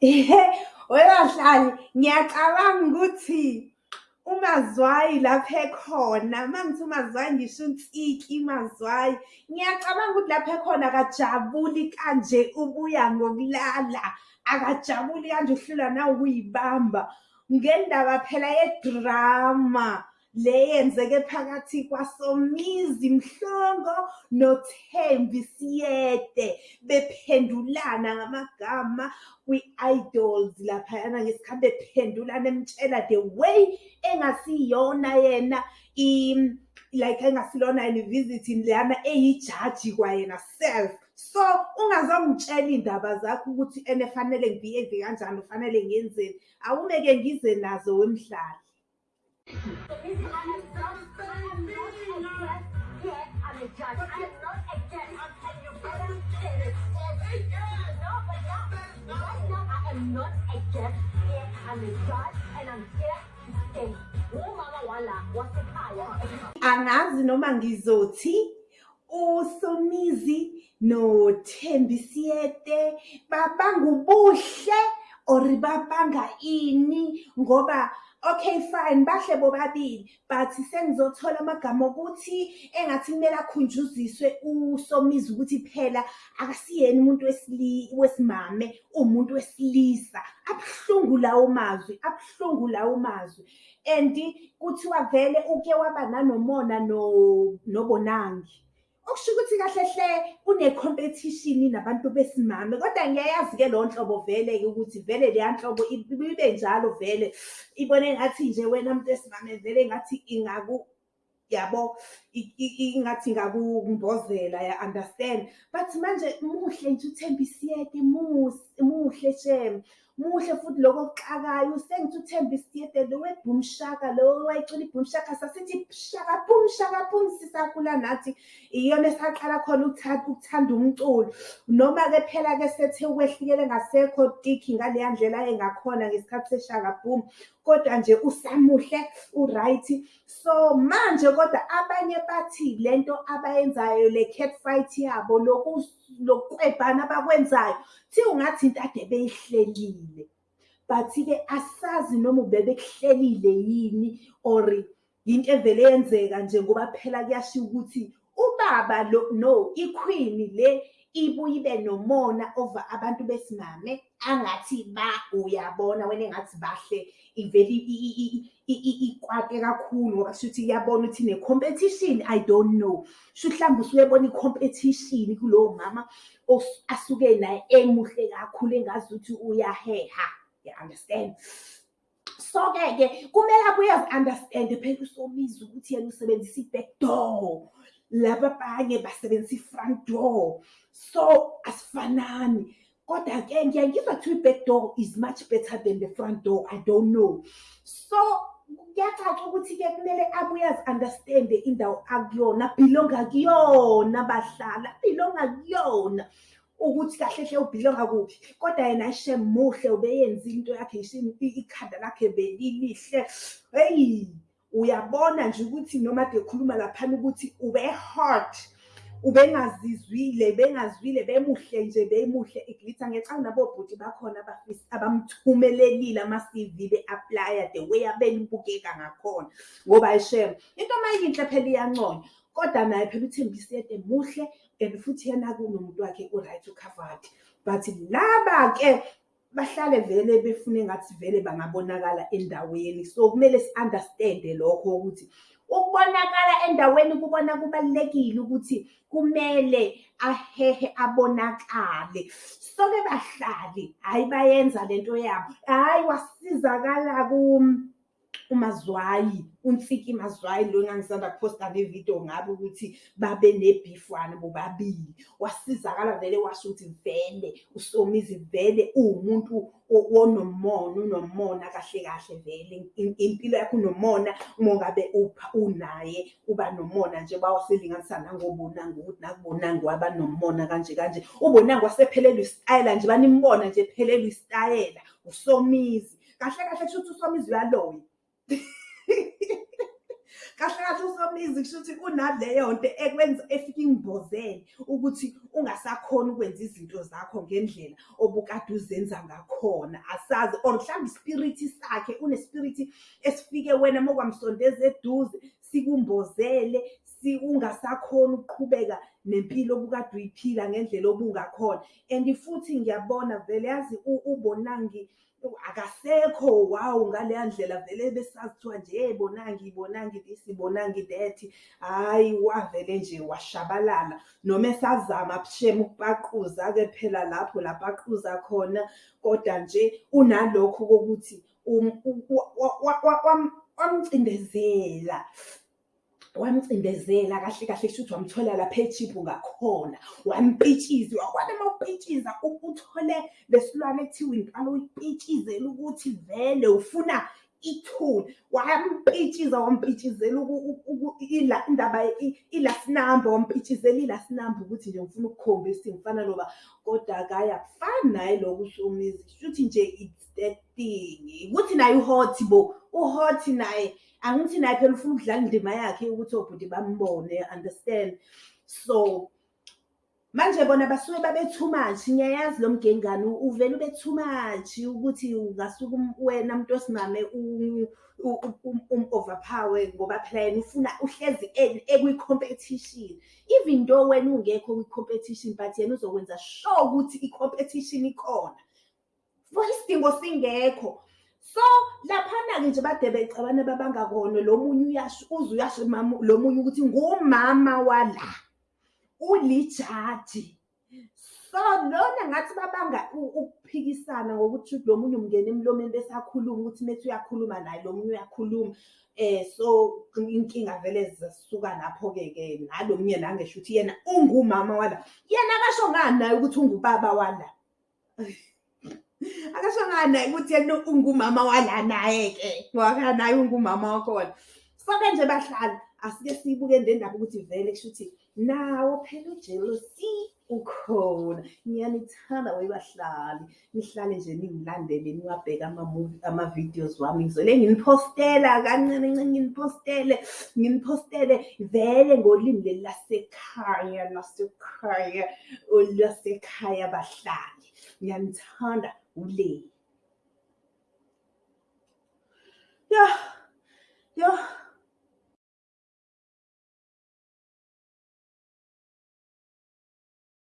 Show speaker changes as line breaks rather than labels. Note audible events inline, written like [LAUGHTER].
[LAUGHS] Webahlali ngiyacabanga ukuthi umazwayi lapha ekhona. Uma ngithi umazwayi ngisho unsiki mazwayi. Ngiyacabanga ukuthi lapha ekhona akajabuli kanje ubuya ngokulala. Akajabuli kanje uhlulwa nawukuyibamba ngendaba phela yedrama. Le yenzeke phakathi kwasomizi mhlongo nothembi siyede bephendulana ngamagama kwi-idols laphayana ngesikhathi bephendulana emtshela the way engasiyona yena like engasilona yena i-visiting leyana eyijaji kwayena self. So ungazongitshela iy'ndaba zakho ukuthi ene fanele ngibhiyeve kanjani ufanele ngiyenzeni awumeke ngize nazo wemdlali
not a guest here. I'm a judge and I'm here to stay. Umama wala wasekhaya.
angazi noma ngizothi usomizi nothembi siyete babanga ubuhle or babanga ini ngoba okay fine bahle bobabili. But sengizothola amagama okuthi engathi kumele akhunjuziswe usomizi ukuthi phela akasiyena umuntu wesimame umuntu wesilisa. Abuhlungu lawo mazwi abuhlungu lawo mazwi. And kuthiwa vele uke waba nanomona no- nobonangi. Okusho ukuthi kahle hle une-competition nabantu besimame kodwa ngiyayazi-ke leyo nhlobo vele-ke ukuthi vele leya nhlobo ibe njalo vele. Ibone ngathi nje wena muntu wesimame vele ngathi ingaku yabo ingathi ingakumbozela ya understand? But manje muhle nje uthemba isiyete mus- muhle shem muhle futhi lokho okuxakayo. Sengithi uthemba isiyete lo webhumshaka lo wayicula ibhumshaka sasithi shaka bum shaka bum sisakhula nathi. Iyona esaqala khona ukuthanda ukuthanda umculo. Noma-ke phela-ke sethe ukwehlikele ngasekho tiki ngaleya ndlela engakhona ngesikhathi seshaka boom. Kodwa nje usamuhle u-right. So manje kodwa abanye bathi lento abayenzayo le cat fight yabo loku- lokukwebhana abakwenzayo thi ungathi into ade beyihlelile. But-ke asazi noma ubebekuhlelile yini or yinto evele yenzeka nje ngoba phela kuyashiwo ukuthi ubaba lo no iqueen le ibuye ibe nomona over abantu besimame. Angathi ba uyabona wena engathi bahle ivele i- i- i- i- i- ikwate kakhulu ngoba shuthi iyabona ukuthi ne-competition i don't know. Sho mhlawumbe usuyebona i-competition kulowo mama os- asuke naye emuhle kakhulu engazi ukuthi uyaheha. You understand? So-ke ke kumele abuye azi-understande phela usomizi ukuthi yena usebenzisa i-back door. Laba abanye basebenzisa i-front door. So asifanani. Kodwa-ke ngiyaye ngizwa kuthiwa i-back door is much better than the front door. I don't know. So kuyacaca ukuthi-ke kumele abuye azi-understande indawo akuyona belonga kuyona bahlala belonga kuyona. Ukuthi kahle hle ubhilonga kuphi. Kodwa yena ayishe muhle ubeyenza into yakhe ngisho ikhanda lakhe belilihle. Heyi uyabona nje ukuthi noma ade khuluma laphana ukuthi ube-hot ubengazizwile bengazwile bemuhle nje bemuhle iglitha ngiyacanga nabobhuti bakhona abafisa abamthumelelile ama-cv be-aplya the way abelibukeka ngakhona. Ngoba ayishem into mayinhle phela iyanconywa kodwa naye phela uthembise yede muhle and futhi yena kunomuntu wakhe u-right ucovered but laba-ke bahlale vele befune ngathi vele bangabonakala endaweni. So kumele si-understande lokho ukuthi ukubonakala endaweni kubona kubalulekile ukuthi kumele ahehe abonakale. So-ke bahlali hhayi bayenza lento yabo. Hhayi wasizakala kum. Umazwayi unsiki mazwayi lo engangisanda kuphosta nevidiyo ngabe ukuthi babe nebhifwana bobabili. Wasizakala vele washo ukuthi vele usomizi vele uwumuntu o- onomona unomona kahle kahle vele. I- impilo yakho unomona uma ngabe upha- unaye uba nomona nje bawasilinganisa nangobonanga ukuthi nakubonanga waba nomona kanje kanje. Ubonanga wasephelelwa isitayela nje banimbona nje phelelwa isitayela usomizi. Kahle kahle kusho ukuthi usomizi uyaloya. [LAUGHS] kahle kahle usomizi kusho ukuthi kunaleyo nto ekwenza efika ingibozele ukuthi ungasakhona ukwenza izinto zakho ngendlela obukade uzenza ngakhona. Asazi or mhlawumbe ispiriti sakhe unespiriti esifike wena uma kwamsondeza eduze sikumbozele si ungasakhona ukuqhubeka nempilo obukade uyiphila ngendlela obungakhona. And futhi ngiyabona vele yazi u- ubonangi akasekho wawu ngaleya ndlela vele besazi kuthiwa nje hey bonangi bonangi this bonangi that. Hhayi wavele nje washabalala. Noma esazama shem ukupaquza-ke phela lapho lapho aquza khona kodwa nje unalokho kokuthi wamcindezela wamcindezela kahle kahle kusho ukuthi wamthola lapha ejiphu ngakhona. Wampitshiza wakwana uma upitshiza u- uthole lesilwane ekuthiwa impala uyipitshizela ukuthi vele ufuna ithuli. Wampitshiza wampitshizela uku- uku- uku- ila- indaba i- ilasinamba wampitshizela ilasinamba ukuthi nje ngifuna ukukhombisa ukuthi ngifana noba kodwa akaya kufani naye lokhu usomizi shuthi nje it's that thing. Ukuthi naye uhot bo uhot naye. Angithi naye phela ufuna ukudlala indima yakhe yokuthi obhuti bambone understand? So manje bona basuke babe too much ngiyayazi lo mgengane u- uvele ube too much ukuthi ungasuke um- wena muntu osimame um-overpower ngoba phela yena ufuna uhlezi e- ekwi-competition. Even though wena ungekho kwi-competition but yena uzokwenza sure ukuthi i-competition ikhona. For isidingo singekho. So laphana-ke nje bade becabana babangakona lo munye uyasho uze uyasho mama lo munye ukuthi ngumama wala. Ulijaji. So lona ngathi babanga ukuphikisana ngokuthi lo munye umngena emlomeni bese akhuluma ukuthi methi uyakhuluma naye lo munye uyakhuluma. Eh so inkinga vele zisuka lapho-ke ke nalo munye nangesho ukuthi yena ungumama wala. Yena akasho ngani naye ukuthi ungubaba wala? [LAUGHS] Akasho ngani naye ukuthi yena ungumama wala naye-ke ngoba naye ungumama wakhona. Soke nje bahlala asike siyibuke le ndaba ukuthi vele kusho ukuthi nawo phela ujealousy ukhona ngiyanithanda webahlali nihlale nje ningilandele niwabheke ama-movie ama-videos wami ngizole nginipostela kancane ncane nginipostele nginipostele vele ngolimi leli lasekhaya lasekhaya lasekhaya bahlali ngiyanithanda ule ya ya